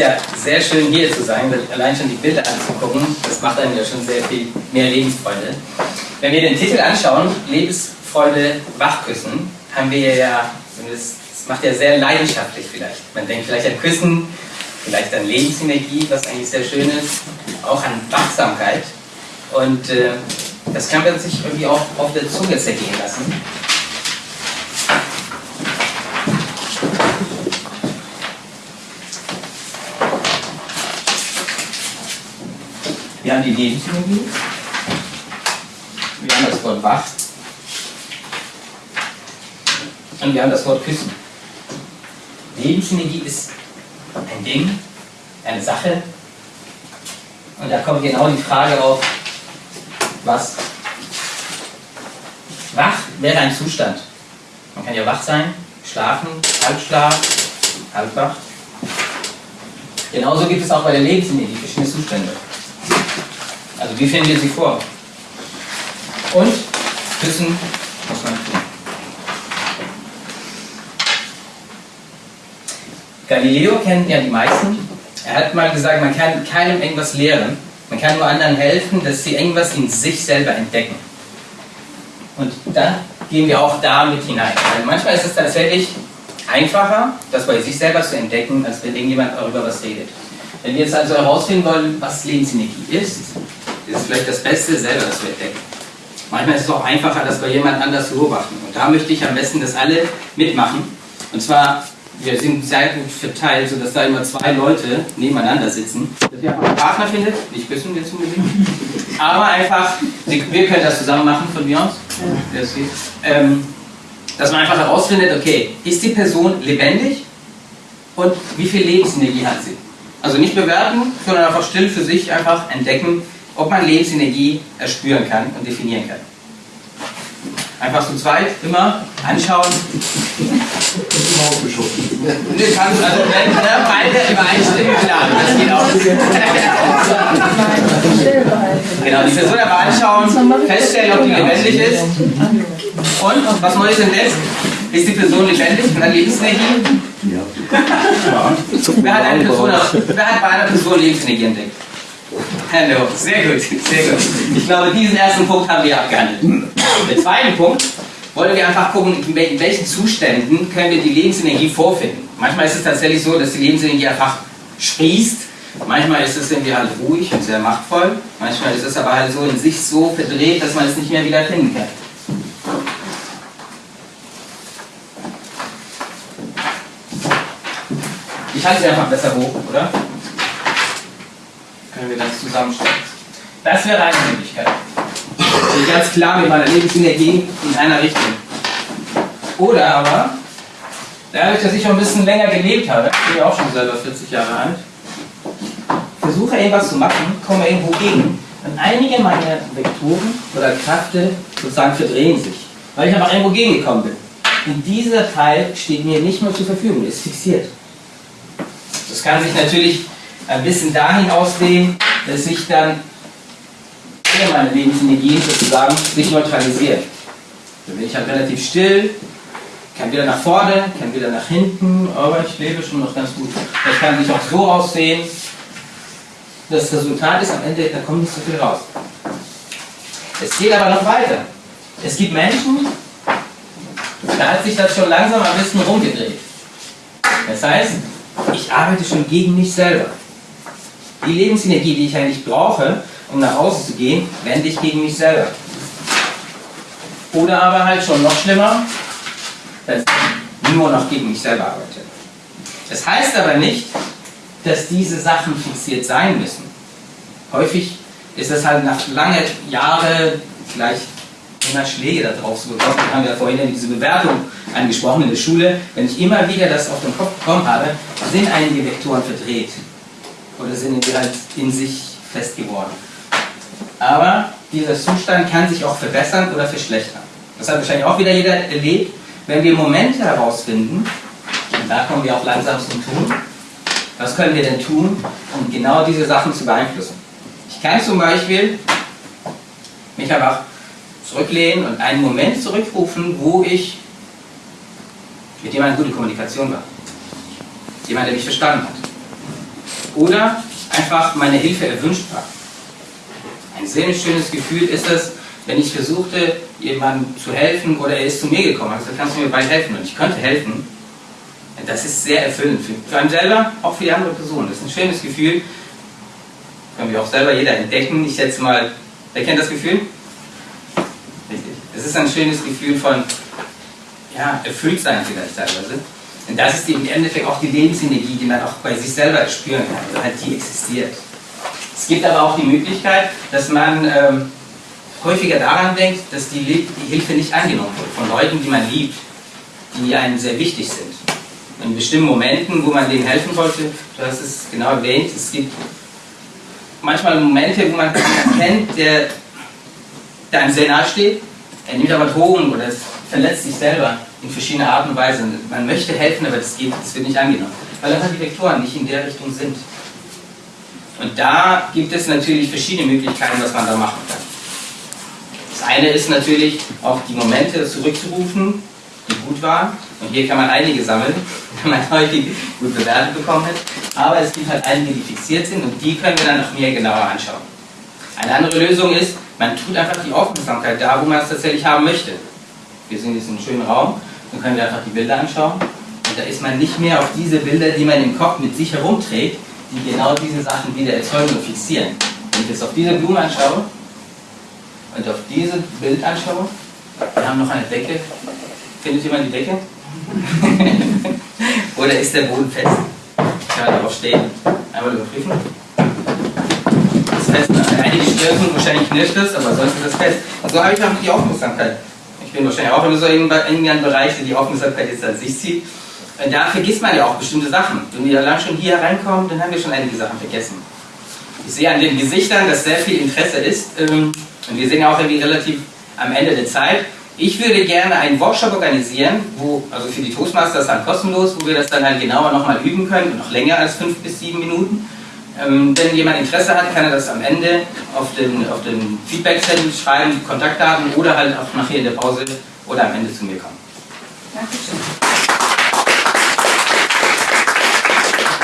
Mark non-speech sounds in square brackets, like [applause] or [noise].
ja sehr schön hier zu sein, allein schon die Bilder anzugucken, das macht einem ja schon sehr viel mehr Lebensfreude. Wenn wir den Titel anschauen, Lebensfreude wachküssen, haben wir ja, das, macht ja sehr leidenschaftlich vielleicht. Man denkt vielleicht an Küssen, vielleicht an Lebensenergie, was eigentlich sehr schön ist, auch an Wachsamkeit. Und äh, das kann man sich irgendwie auch auf der Zunge zergehen lassen. Wir haben die Lebensenergie. Wir haben das Wort wach. Und wir haben das Wort küssen. Lebensenergie ist ein Ding, eine Sache. Und da kommt genau die Frage auf, was? Wach wäre ein Zustand. Man kann ja wach sein, schlafen, Halbschlaf, halbwach. Genauso gibt es auch bei der Lebensenergie verschiedene Zustände. Also wie finden wir sie vor? Und wissen muss man tun. Galileo kennen ja die meisten. Er hat mal gesagt, man kann keinem irgendwas lehren. Man kann nur anderen helfen, dass sie irgendwas in sich selber entdecken. Und dann gehen wir auch da mit hinein. Weil manchmal ist es tatsächlich einfacher, das bei sich selber zu entdecken, als wenn irgendjemand darüber was redet. Wenn wir jetzt also herausfinden wollen, was Lebensenergie ist, ist vielleicht das Beste, selber zu entdecken. Manchmal ist es auch einfacher, das bei jemand anders zu beobachten. Und da möchte ich am besten, dass alle mitmachen. Und zwar, wir sind sehr gut verteilt, sodass da immer zwei Leute nebeneinander sitzen. Dass ihr einfach einen Partner findet, nicht küssen jetzt unbedingt. Aber einfach, wir können das zusammen machen von mir aus. Ähm, dass man einfach herausfindet, okay, ist die Person lebendig und wie viel Lebensenergie hat sie? Also nicht bewerten, sondern einfach still für sich einfach entdecken, ob man Lebensenergie erspüren kann und definieren kann. Einfach zu zweit immer anschauen. Nö, kannst also wenn ne, beide übereinstimmen, klar, das geht auch. genau, die Person aber anschauen, feststellen, ob die lebendig ist. Und, was Neues entdeckt? Ist die Person lebendig und hat Lebensenergie? Ja. wer, hat eine Person, wer hat bei einer Person Lebensenergie entdeckt? Hallo, sehr gut, sehr gut. Ich glaube, diesen ersten Punkt haben wir abgehandelt. Der zweite Punkt wollen wir einfach gucken, in welchen Zuständen können wir die Lebensenergie vorfinden. Manchmal ist es tatsächlich so, dass die Lebensenergie einfach sprießt. Manchmal ist es irgendwie halt ruhig und sehr machtvoll. Manchmal ist es aber halt so in sich so verdreht, dass man es nicht mehr wieder finden kann. Ich halte sie einfach besser hoch, oder? Können wir das zusammenstellen. Das wäre eine Möglichkeit. Also ganz klar mit meiner Lebensenergie in einer Richtung. Oder aber, dadurch, dass ich schon ein bisschen länger gelebt habe, ich bin ja auch schon selber 40 Jahre alt, versuche irgendwas zu machen, komme irgendwo gegen und einige meiner Vektoren oder Kräfte sozusagen verdrehen sich, weil ich einfach irgendwo gegengekommen bin. Und dieser Teil steht mir nicht mehr zur Verfügung, ist fixiert. Das kann sich natürlich ein bisschen dahin ausdehnen, dass sich dann meine Lebensenergie sozusagen sich neutralisiert. Dann bin ich halt relativ still, kann wieder nach vorne, kann wieder nach hinten, aber ich lebe schon noch ganz gut. Das kann sich auch so aussehen. Das Resultat ist am Ende, da kommt nicht so viel raus. Es geht aber noch weiter. Es gibt Menschen, da hat sich das schon langsam ein bisschen rumgedreht. Das heißt, ich arbeite schon gegen mich selber. Die Lebensenergie, die ich eigentlich brauche, um nach außen zu gehen, wende ich gegen mich selber. Oder aber halt schon noch schlimmer, dass ich nur noch gegen mich selber arbeite. Das heißt aber nicht, dass diese Sachen fixiert sein müssen. Häufig ist es halt nach langen Jahren vielleicht immer Schläge da drauf zu bekommen. Wir haben ja vorhin diese Bewertung angesprochen in der Schule. Wenn ich immer wieder das auf den Kopf bekommen habe, sind einige Vektoren verdreht oder sind halt in sich fest geworden. Aber dieser Zustand kann sich auch verbessern oder verschlechtern. Das hat wahrscheinlich auch wieder jeder erlebt, wenn wir Momente herausfinden, und da kommen wir auch langsam zum Tun, was können wir denn tun, um genau diese Sachen zu beeinflussen? Ich kann zum Beispiel mich einfach zurücklehnen und einen Moment zurückrufen, wo ich mit jemandem gute Kommunikation war. Jemand, der mich verstanden hat. Oder einfach meine Hilfe erwünscht war. Ein sehr schönes Gefühl ist es, wenn ich versuchte, jemandem zu helfen oder er ist zu mir gekommen und gesagt, kannst du mir bald helfen? Und ich konnte helfen. Das ist sehr erfüllend für einen selber, auch für die andere Person. Das ist ein schönes Gefühl. Können wir auch selber jeder entdecken. Ich setze mal, wer kennt das Gefühl? Richtig. Es ist ein schönes Gefühl von ja, erfüllt sein vielleicht teilweise. Und das ist im Endeffekt auch die Lebensenergie, die man auch bei sich selber spüren kann, also halt die existiert. Es gibt aber auch die Möglichkeit, dass man ähm, häufiger daran denkt, dass die, die Hilfe nicht angenommen wird von Leuten, die man liebt, die einem sehr wichtig sind. In bestimmten Momenten, wo man denen helfen wollte, du hast es genau erwähnt, es gibt manchmal Momente, wo man kennt, der, der einem sehr nahe steht, er nimmt aber Drogen oder verletzt sich selber in verschiedenen Arten und Weisen. Man möchte helfen, aber das, geht, das wird nicht angenommen, weil einfach die Vektoren nicht in der Richtung sind. Und da gibt es natürlich verschiedene Möglichkeiten, was man da machen kann. Das eine ist natürlich auch die Momente zurückzurufen, die gut waren. Und hier kann man einige sammeln, [laughs] wenn man häufig gut bewertet bekommen hat. Aber es gibt halt einige, die fixiert sind und die können wir dann noch mehr genauer anschauen. Eine andere Lösung ist, man tut einfach die Aufmerksamkeit da, wo man es tatsächlich haben möchte. Wir sind jetzt in einem schönen Raum, dann können wir einfach die Bilder anschauen. Und da ist man nicht mehr auf diese Bilder, die man im Kopf mit sich herumträgt, die genau diese Sachen wieder erzeugen und fixieren. Wenn ich jetzt auf diese Blume anschaue, und auf dieses Bild anschaue, wir haben noch eine Decke. Findet jemand die Decke? [laughs] Oder ist der Boden fest? Kann man darauf stehen? Einmal überprüfen. Das ist fest. Einige stirben, wahrscheinlich knirscht es, aber sonst ist es fest. Und so habe ich auch die Aufmerksamkeit. Ich bin wahrscheinlich auch in so irgendeinem Bereich, der die Aufmerksamkeit jetzt an sich zieht. Da vergisst man ja auch bestimmte Sachen. Wenn wir allein schon hier reinkommen, dann haben wir schon einige Sachen vergessen. Ich sehe an den Gesichtern, dass sehr viel Interesse ist. Ähm, und wir sind ja auch irgendwie relativ am Ende der Zeit. Ich würde gerne einen Workshop organisieren, wo, also für die Toastmasters dann kostenlos, wo wir das dann halt genauer nochmal üben können, noch länger als fünf bis sieben Minuten. Ähm, wenn jemand Interesse hat, kann er das am Ende auf den, auf den Feedback-Zettel schreiben, Kontaktdaten oder halt auch nachher in der Pause oder am Ende zu mir kommen. Dankeschön.